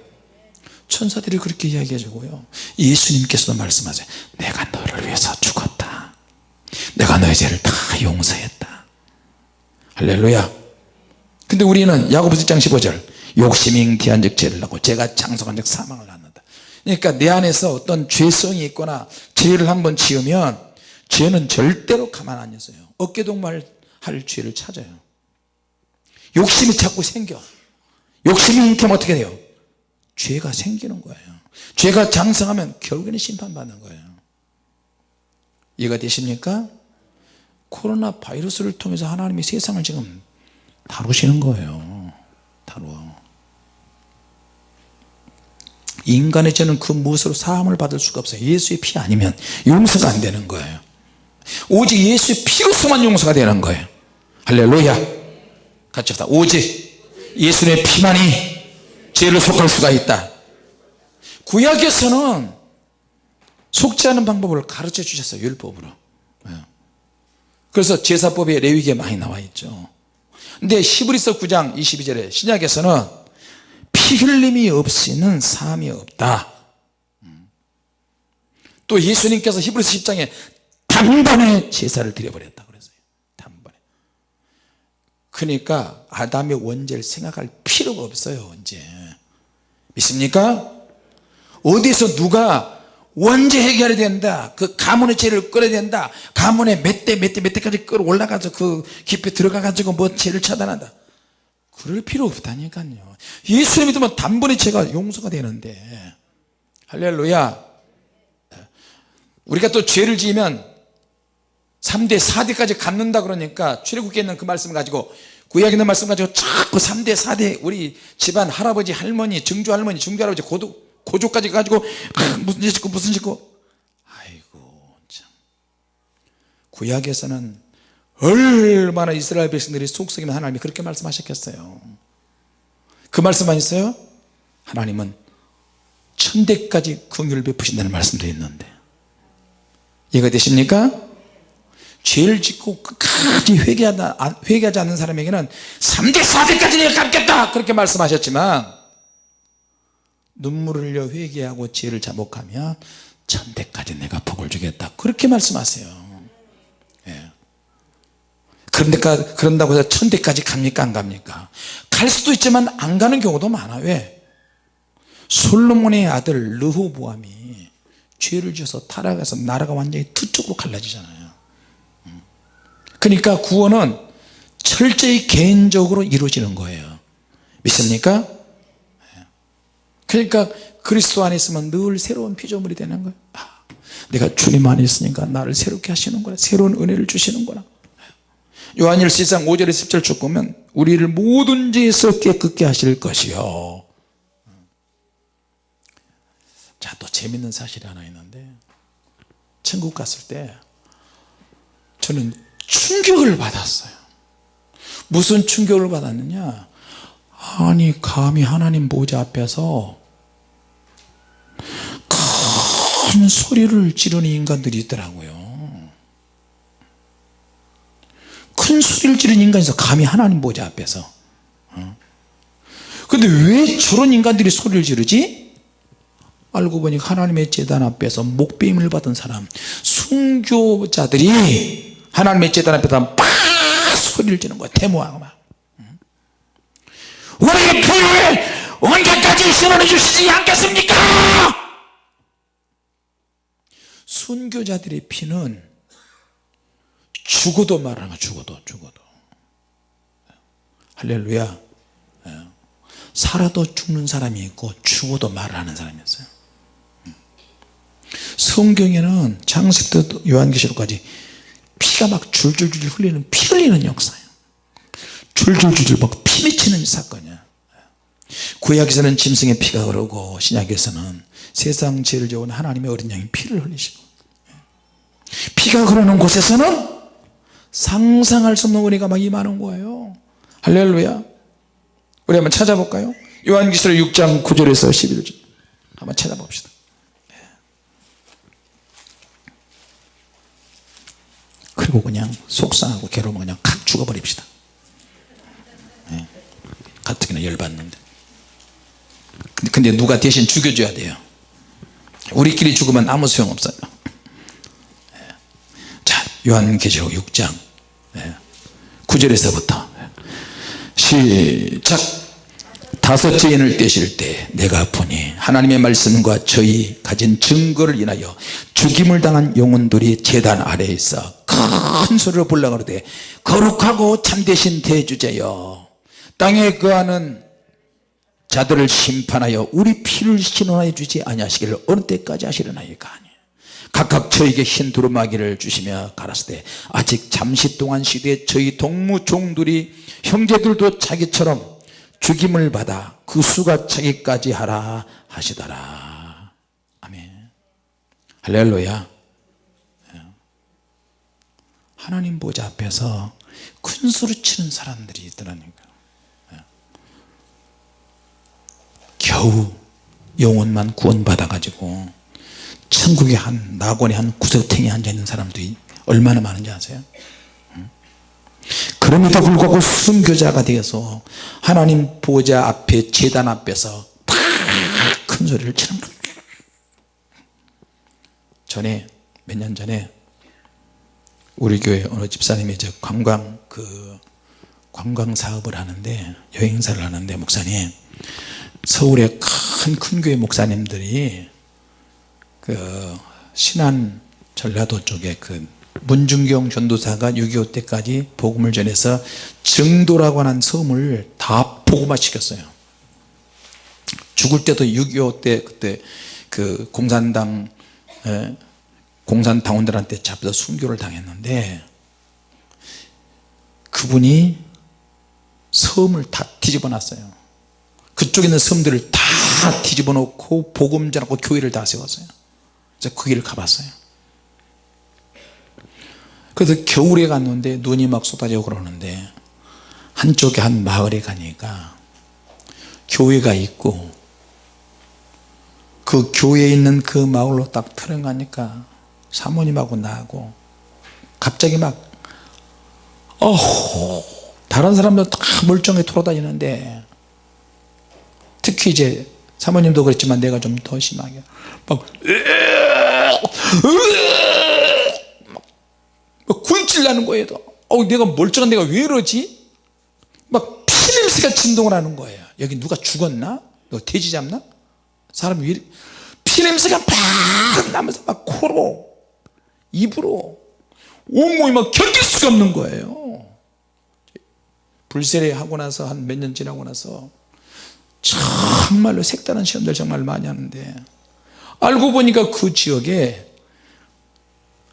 천사들이 그렇게 이야기해주고요. 예수님께서도 말씀하세요. 내가 너를 위해서 죽었다. 내가 너의 죄를 다 용서했다. 할렐루야. 근데 우리는 야고보서 1장 15절 욕심이 잉태한 즉 죄를 낳고 죄가 장성한 즉 사망을 낳는다. 그러니까 내 안에서 어떤 죄성이 있거나 죄를 한번 지으면 죄는 절대로 가만 안 있어요. 어깨동무할 할 죄를 찾아요. 욕심이 자꾸 생겨. 욕심이 잉태면 어떻게 돼요 죄가 생기는 거예요. 죄가 장성하면 결국에는 심판받는 거예요. 이해가 되십니까? 코로나 바이러스를 통해서 하나님이 세상을 지금 다루시는 거예요. 다루어. 인간의 죄는 그 무엇으로 사함을 받을 수가 없어요. 예수의 피 아니면 용서가 안 되는 거예요. 오직 예수의 피로서만 용서가 되는 거예요. 할렐루야. 같이 합시다. 오직 예수의 피만이 죄를 속할 수가 있다. 구약에서는 속지 않은 방법을 가르쳐 주셨어요 율법으로. 예. 그래서 제사법에 레위기에 많이 나와 있죠. 근데 히브리서 9장 22절에 신약에서는 피 흘림이 없이는 사함이 없다. 음. 또 예수님께서 히브리서 10장에 단번에 제사를 드려버렸다 그랬어요. 단번에. 그러니까 아담의 원죄를 생각할 필요가 없어요 이제 믿습니까? 어디서 누가 원죄 해결해야 된다 그 가문의 죄를 끌어야 된다 가문의 몇 대 몇 대 몇 대까지 끌어 올라가서 그 깊이 들어가 가지고 뭐 죄를 차단한다. 그럴 필요 없다니까요. 예수를 믿으면 단번에 죄가 용서가 되는데. 할렐루야. 우리가 또 죄를 지으면 3대 4대까지 갖는다 그러니까 출애굽기에 있는 그 말씀을 가지고 구약에 있는 말씀 가지고 자꾸 3대 4대 우리 집안 할아버지 할머니 증조 할머니 증조 할아버지 고도, 고조까지 가지고 아, 무슨 짓고 무슨 짓고. 아이고 참. 구약에서는 얼마나 이스라엘 백성들이 속썩이면 하나님이 그렇게 말씀하셨겠어요. 그 말씀만 있어요? 하나님은 천대까지 긍휼을 베푸신다는 말씀도 있는데. 이해가 되십니까? 죄를 짓고 끝까지 회개하다, 회개하지 않는 사람에게는 3대 4대까지 내가 갚겠다! 그렇게 말씀하셨지만 눈물을 흘려 회개하고 죄를 자복하면 천대까지 내가 복을 주겠다. 그렇게 말씀하세요. 예. 그런데 그런다고 해서 천대까지 갑니까? 안 갑니까? 갈 수도 있지만 안 가는 경우도 많아 왜? 솔로몬의 아들 르호보암이 죄를 지어서 타락해서 나라가 완전히 두 쪽으로 갈라지잖아요 그러니까 구원은 철저히 개인적으로 이루어지는 거예요. 믿습니까? 그러니까 그리스도 안에 있으면 늘 새로운 피조물이 되는 거예요. 아, 내가 주님 안에 있으니까 나를 새롭게 하시는구나 새로운 은혜를 주시는구나 요한일서 1장 5절에 10절 쭉 보면 우리를 모든 죄에서 깨끗게 하실 것이요. 자또 재밌는 사실이 하나 있는데 천국 갔을 때 저는 충격을 받았어요 무슨 충격을 받았느냐 아니 감히 하나님 보좌 앞에서 큰 소리를 지르는 인간들이 있더라고요 큰 소리를 지르는 있어 감히 하나님 보좌 앞에서 어? 근데 왜 저런 인간들이 소리를 지르지? 알고 보니 하나님의 재단 앞에서 목배임을 받은 사람 순교자들이 하나님의 재단 앞에 다 막 소리를 지는 거야. 데모하고 막. 우리의 피를 언제까지 신원해 주시지 않겠습니까? 순교자들의 피는 죽어도 거야 죽어도 죽어도. 할렐루야. 예. 살아도 죽는 사람이 있고 죽어도 말하는 사람이 있어요. 성경에는 장식도 요한계시록까지 피가 막 줄줄줄 흘리는 피 흘리는 역사예요. 줄줄줄 막 피 맺히는 사건이야 구약에서는 짐승의 피가 흐르고 신약에서는 세상 죄를 지은 하나님의 어린 양이 피를 흘리시고 피가 흐르는 곳에서는 상상할 수 없는 은혜가 막 임하는 거예요. 할렐루야. 우리 한번 찾아볼까요? 요한기술 6장 9절에서 11절. 한번 찾아봅시다 그리고 그냥 속상하고 괴로우면 그냥 칵 죽어버립시다. 네. 가뜩이나 열받는데. 근데 누가 대신 죽여줘야 돼요. 우리끼리 죽으면 아무 소용없어요. 자 요한계시록 6장. 9절에서부터 시작 다섯째 인을 떼실 때 내가 보니 하나님의 말씀과 저희 가진 증거를 인하여 죽임을 당한 영혼들이 재단 아래에 있어 큰 소리로 불러 그러되 거룩하고 참되신 대주제여. 땅에 거하는 자들을 심판하여 우리 피를 신원하여 주지 아니하시기를 어느 때까지 하시려나이까 각각 저에게 흰 두루마기를 주시며 가라사대 아직 잠시 동안 시대에 저희 동무 종들이 형제들도 자기처럼 죽임을 받아 그 수가 차기까지 하라 하시더라. 아멘. 할렐루야. 하나님 보좌 앞에서 큰 소리 치는 사람들이 있더라니까 겨우 영혼만 구원 받아 가지고 천국의 한 낙원의 한 구석탱이에 앉아있는 사람들이 얼마나 많은지 아세요? 그럼에도 불구하고 순교자가 되어서 하나님 보좌 앞에 재단 앞에서 큰 소리를 치는 겁니다. 전에 몇 년 전에 우리 교회 어느 집사님이 저 관광 그 관광 사업을 하는데 여행사를 하는데 목사님 서울의 큰 큰 교회 목사님들이 그 신안 전라도 쪽에 그 문중경 전도사가 6.25 때까지 복음을 전해서 증도라고 하는 섬을 다 복음화 시켰어요. 죽을 때도 6.25 때 그때 그 공산당 에, 공산당원들한테 잡혀서 순교를 당했는데 그분이 섬을 다 뒤집어 놨어요. 그쪽에 있는 섬들을 다 뒤집어 놓고 복음 전하고 교회를 다 세웠어요. 그래서 그 길을 가봤어요 그래서 겨울에 갔는데 눈이 막 쏟아지고 그러는데 한쪽에 한 마을에 가니까 교회가 있고 그 교회에 있는 그 마을로 딱 들어가니까 사모님하고 나하고 갑자기 막 어허 다른 사람들 다 멀쩡히 돌아다니는데 특히 이제 사모님도 그랬지만 내가 좀 더 심하게 막, 막 굴질 나는 거예요 어, 내가 멀쩡한 내가 왜 이러지? 막 피냄새가 진동을 하는 거예요. 여기 누가 죽었나? 너 돼지 잡나? 사람이 왜 피냄새가 팍 나면서 막 코로 입으로 온몸이 막 견딜 수가 없는 거예요. 불세례 하고 나서 한 몇 년 지나고 나서 정말로 색다른 시험들 정말 많이 하는데 알고 보니까 그 지역에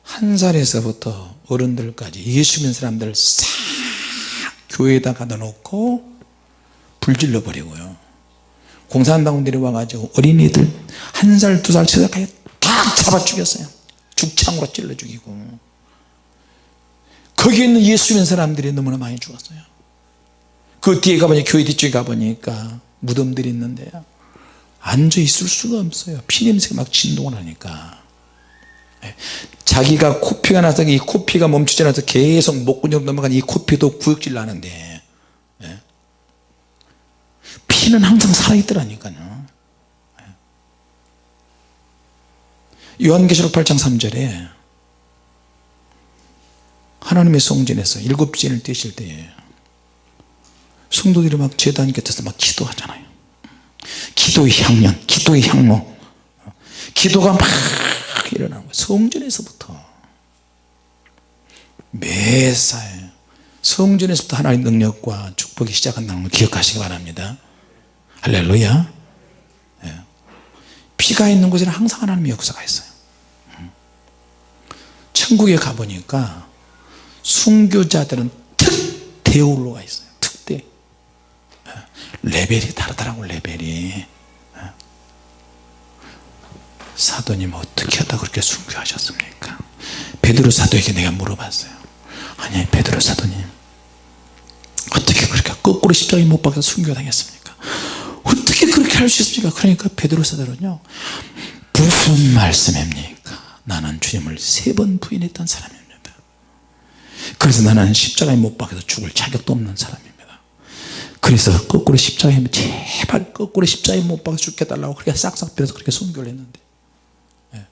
한 살에서부터 어른들까지 예수 믿는 사람들 싹 교회에다 가둬 놓고 불질러 버리고요. 공산당원들이 와가지고 어린이들 한 살 두 살 세 살까지 다 잡아 죽였어요. 죽창으로 찔러 죽이고. 거기에 있는 예수 믿는 사람들이 너무나 많이 죽었어요. 그 뒤에 가보니 교회 뒤쪽에 가보니까 무덤들이 있는데요. 앉아 있을 수가 없어요. 피냄새가 막 진동을 하니까. 예. 자기가 코피가 나서 이 코피가 멈추지 않아서 계속 목구멍 넘어간 이 코피도 구역질 나는데 예. 피는 항상 살아있더라니까요 예. 요한계시록 8장 3절에 하나님의 성전에서 일곱 진을 떼실 때에 성도들이 막 재단 곁에서 막 기도하잖아요 기도의 향연 기도의 향로 기도가 막 일어나는 거예요 성전에서부터 매사에 성전에서부터 하나님의 능력과 축복이 시작한다는 걸 기억하시기 바랍니다 할렐루야 예. 피가 있는 곳에는 항상 하나님의 역사가 있어요 음. 천국에 가보니까 순교자들은 특대우로가 있어요 특대 예. 레벨이 다르더라고 레벨이 예. 사도님 어떻게 하다 그렇게 순교하셨습니까? 베드로 사도에게 내가 물어봤어요. 아니 베드로 사도님 어떻게 그렇게 거꾸로 십자가에 못 박혀서 순교당했습니까? 어떻게 그렇게 할 수 있습니까? 그러니까 베드로 사도는요 무슨 말씀입니까? 나는 주님을 세 번 부인했던 사람입니다. 그래서 나는 십자가에 못 박혀서 죽을 자격도 없는 사람입니다. 그래서 거꾸로 십자가에 제발 거꾸로 십자가에 못 박아 죽게 달라고 그렇게 싹싹 빌어서 그렇게 순교를 했는데 예.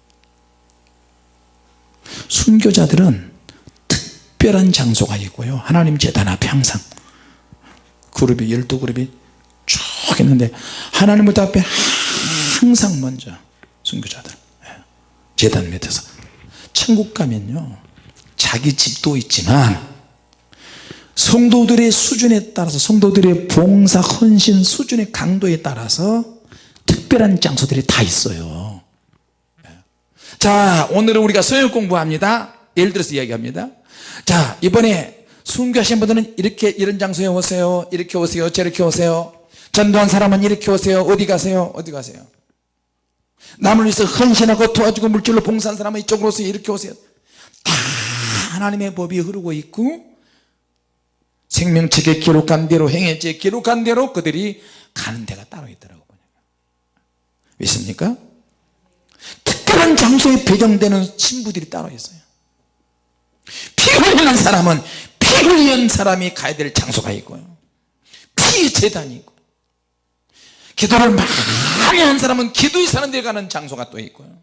순교자들은 특별한 장소가 있고요 하나님 재단 앞에 항상 그룹이 열두 그룹이 쭉 있는데 하나님 의 앞에 항상 먼저 순교자들 예. 재단 밑에서 천국 가면요 자기 집도 있지만 성도들의 수준에 따라서 성도들의 봉사 헌신 수준의 강도에 따라서 특별한 장소들이 다 있어요 예. 자 오늘은 우리가 서역 공부합니다. 예를 들어서 이야기합니다. 자 이번에 순교하신 분들은 이렇게 이런 장소에 오세요. 이렇게 오세요. 저렇게 오세요. 전도한 사람은 이렇게 오세요. 어디 가세요? 어디 가세요? 남을 위해서 헌신하고 도와주고 물질로 봉사한 사람은 이쪽으로 오세요. 이렇게 오세요. 다 하나님의 법이 흐르고 있고 생명책에 기록한 대로 행해지에 기록한 대로 그들이 가는 데가 따로 있더라고요. 믿습니까? 특별한 장소에 배정되는 신부들이 따로 있어요. 피 흘리는 사람은 피 흘리는 사람이 가야 될 장소가 있고요. 피의 재단이 있고. 기도를 많이 한 사람은 기도의 사람들이 가는 장소가 또 있고요.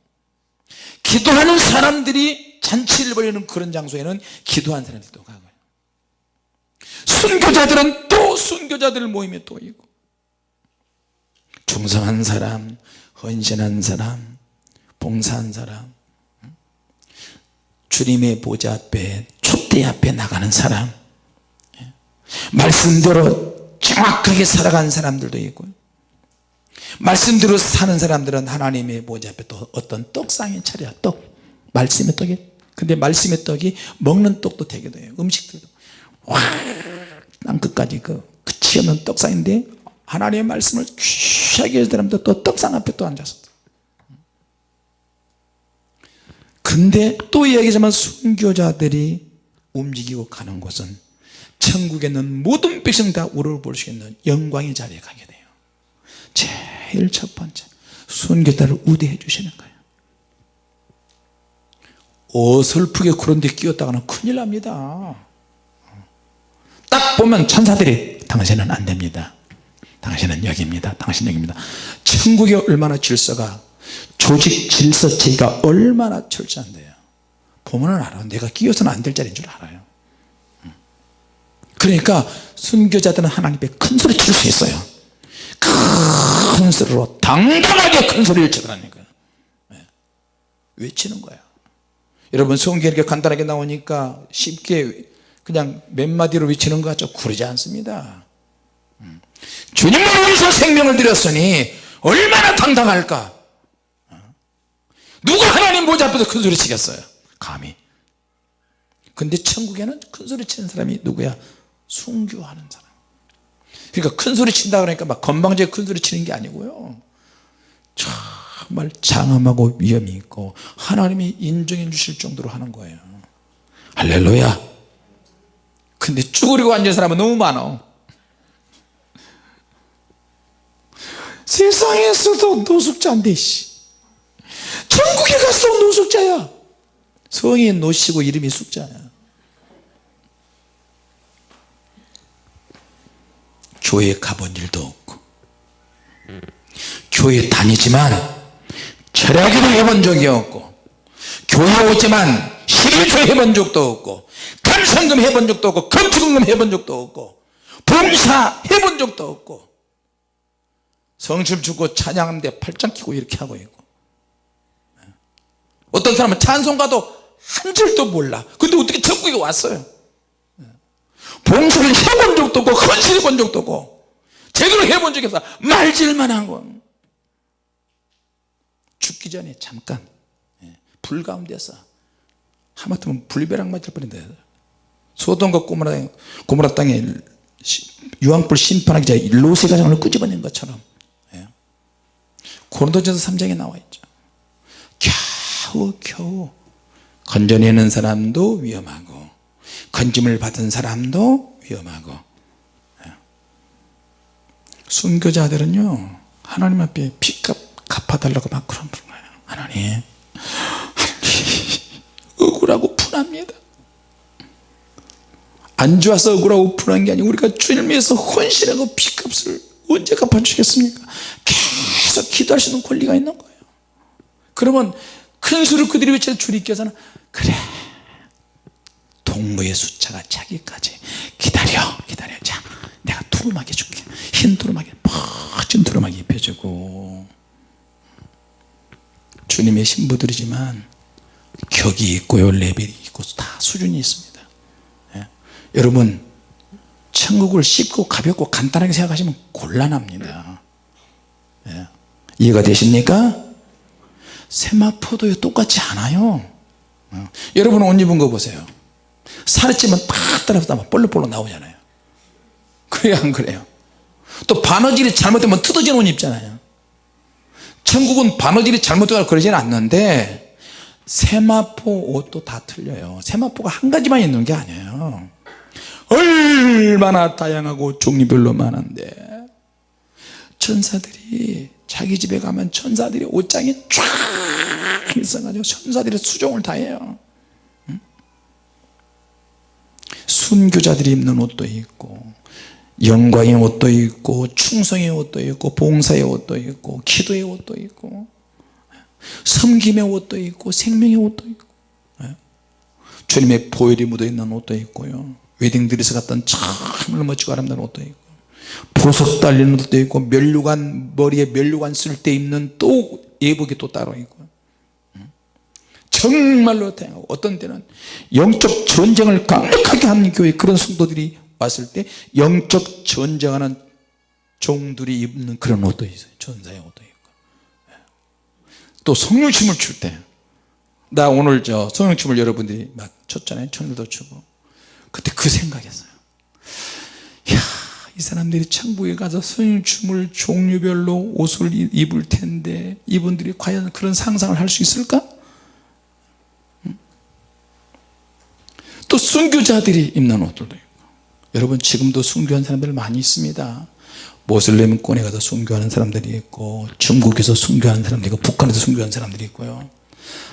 기도하는 사람들이 잔치를 벌이는 그런 장소에는 기도한 사람들이 또 가고요. 순교자들은 또 순교자들 모임에 또 있고. 충성한 사람 헌신한 사람 봉사한 사람 주님의 보좌 앞에 촛대 앞에 나가는 사람 말씀대로 정확하게 살아간 사람들도 있고요 말씀대로 사는 사람들은 하나님의 보좌 앞에 또 어떤 떡상에 차려 떡. 말씀의 떡이. 근데 말씀의 떡이 먹는 떡도 되게 돼요 음식들도. 와 땅끝까지 그 끝이 없는 떡상인데 하나님의 말씀을 귀하게 사람들 또 떡상 앞에 또 앉아서 근데 또 얘기하자면 순교자들이 움직이고 가는 곳은 천국에 있는 모든 백성 다 우러볼 수 있는 영광의 자리에 가게 돼요. 제일 첫 번째 순교자를 우대해 주시는 거예요. 어설프게 그런 데 끼었다가는 큰일 납니다. 딱 보면 천사들이 당신은 안됩니다. 당신은 여기입니다. 당신 여기입니다. 천국이 얼마나 질서가 조직 질서 제가 얼마나 철저한데요. 보면 알아 내가 끼어서는 안 될 자리인 줄 알아요. 그러니까 순교자들은 하나님께 큰 소리 칠 수 있어요. 큰 소리로 당당하게 큰 소리를 치더라니까 네. 외치는 거야 여러분 성경 이렇게 간단하게 나오니까 쉽게 그냥 몇 마디로 외치는 것 같죠? 그러지 않습니다. 음. 주님을 위해서 생명을 드렸으니 얼마나 당당할까? 어? 누가 하나님 보좌 앞에서 큰 소리 치겠어요? 감히. 근데 천국에는 큰 소리 치는 사람이 누구야? 순교하는 사람. 그러니까 큰 소리 친다 그러니까 막 건방지게 큰 소리 치는 게 아니고요. 정말 장엄하고 위험이 있고 하나님이 인정해 주실 정도로 하는 거예요. 할렐루야. 근데 쭈그리고 앉은 사람은 너무 많아. 세상에서도 노숙자인데 씨. 천국에 가서 노숙자야. 성이 노시고 이름이 숙자야. 교회 가본 일도 없고 교회 다니지만 철학기도 해본 적이 없고 교회 오지만 11조 해본 적도 없고 감성금 해본 적도 없고 건축금 해본 적도 없고 봉사 해본 적도 없고 성춤 추고 찬양하는데 팔짱 끼고 이렇게 하고 있고 어떤 사람은 찬송가도 한 줄도 몰라. 근데 어떻게 천국에 왔어요? 봉사를 해본 적도 없고 헌신해 본 적도 없고 제대로 해본 적이 없어. 말질만 한거 죽기 전에 잠깐 예, 불 가운데서 하마터면 불벼락 맞을 뻔했는데 소돔과 고모라, 고모라 땅에 유황불 심판하기 전에 로세 가정을 끄집어낸 것처럼 예. 고린도전서 3장에 나와 있죠 겨우 건져내는 사람도 위험하고 건짐을 받은 사람도 위험하고. 예. 순교자들은요 하나님 앞에 빚값 갚아달라고 막 그런 거예요. 하나님 억울하고 분합니다. 안 좋아서 억울하고 불안한 게 아니고 우리가 주님을 위해서 헌신하고 피값을 언제 갚아주겠습니까? 계속 있는 권리가 있는 거예요. 그러면 큰 수를 그들이 외쳐 주님께서는 그래 동무의 숫자가 차기까지 기다려 기다려 자 내가 두루마기 줄게 흰 두루마기 멋진 두루마기 입혀주고 주님의 신부들이지만 격이 있고요 레벨이 있고 다 수준이 있습니다 예? 여러분 천국을 쉽고 가볍고 간단하게 생각하시면 곤란합니다 예? 이해가 되십니까? 세마포도 똑같지 않아요. 어. 여러분 옷 입은 거 보세요. 살이 찌면 팍 따라서 볼록볼록 나오잖아요. 그래요 안 그래요? 또 바느질이 잘못되면 뜯어진 옷 입잖아요. 천국은 바느질이 잘못되거나 그러지는 않는데 세마포 옷도 다 틀려요. 세마포가 한 가지만 있는 게 아니에요. 얼마나 다양하고 종류별로 많은데 천사들이 자기 집에 가면 천사들이 옷장이 쫙 있어가지고 천사들이 수종을 다해요. 순교자들이 입는 옷도 있고 영광의 옷도 있고 충성의 옷도 있고 봉사의 옷도 있고 기도의 옷도 있고 섬김의 옷도 있고 생명의 옷도 있고 예. 주님의 보혈이 묻어있는 옷도 있고요. 웨딩드레스 같은 정말 멋지고 아름다운 옷도 있고 보석 달리는 옷도 있고 멸류관 머리에 멸류관 쓸 때 입는 또 예복이 또 따로 있고. 정말로 다양하고. 어떤 때는 영적 전쟁을 강력하게 하는 교회 그런 성도들이 왔을 때 영적 전쟁하는 종들이 입는 그런 옷도 있어요. 전사의 옷도 있고. 또 성령춤을 출 때. 나 오늘 저 성령춤을 여러분들이 막 췄잖아요. 천일도 추고. 그때 그 생각했어요. 이야 이 사람들이 천국에 가서 성령춤을 종류별로 옷을 입을 텐데 이분들이 과연 그런 상상을 할 수 있을까? 또 순교자들이 입는 옷들도 있고. 여러분 지금도 순교한 사람들 많이 있습니다. 모슬렘권에 가서 순교하는 사람들이 있고 중국에서 순교하는 사람들이 있고 북한에서 순교하는 사람들이 있고요.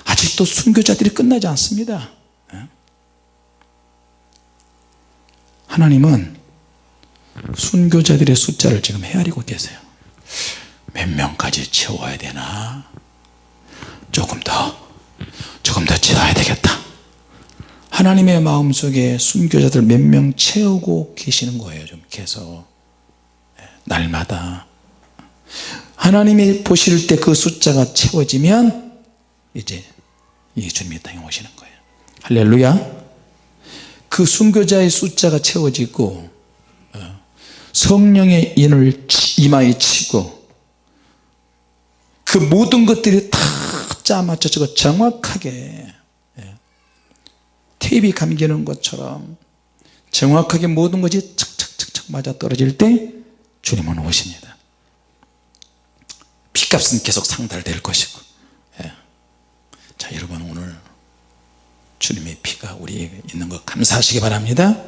아직도 순교자들이 끝나지 않습니다. 예? 하나님은 순교자들의 숫자를 지금 헤아리고 계세요. 몇 명까지 채워야 되나? 조금 더 조금 더 채워야 되겠다. 하나님의 마음속에 순교자들 몇 명 채우고 계시는 거예요 좀 계속. 예, 날마다. 하나님이 보실 때 그 숫자가 채워지면 이제 예수님이 땅에 오시는 거예요. 할렐루야. 그 순교자의 숫자가 채워지고 어, 성령의 인을 이마에 치고 그 모든 것들이 다 짜맞춰지고 정확하게 테이프 감기는 것처럼 정확하게 모든 것이 착착착착 맞아 떨어질 때 주님은 오십니다 피값은 계속 상달될 것이고 예. 자 여러분 오늘 주님의 피가 우리에게 있는 것 감사하시기 바랍니다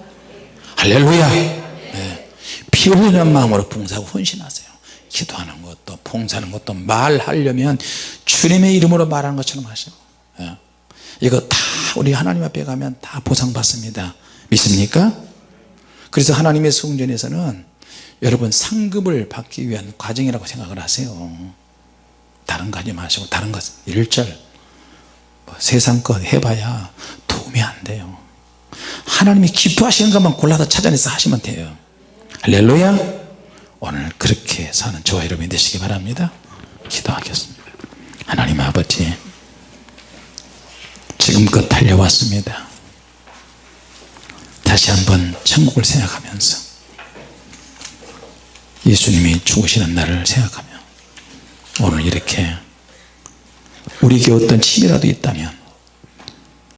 할렐루야 예. 피 흘리는 마음으로 봉사하고 헌신하세요. 기도하는 것도 봉사하는 것도 말하려면 주님의 이름으로 말하는 것처럼 하시고 예. 이거 다 우리 하나님 앞에 가면 다 보상받습니다. 믿습니까? 그래서 하나님의 성전에서는 여러분 상급을 받기 위한 과정이라고 생각을 하세요. 다른 거 하지 마시고 다른 것 일절 뭐 세상 것 해봐야 도움이 안 돼요. 하나님이 기뻐하시는 것만 골라서 찾아내서 하시면 돼요 할렐루야. 오늘 그렇게 사는 저와 여러분이 되시기 바랍니다. 기도하겠습니다. 하나님 아버지 지금껏 달려왔습니다. 다시 한번 천국을 생각하면서 예수님이 죽으시는 날을 생각하며 오늘 이렇게 우리에게 어떤 침이라도 있다면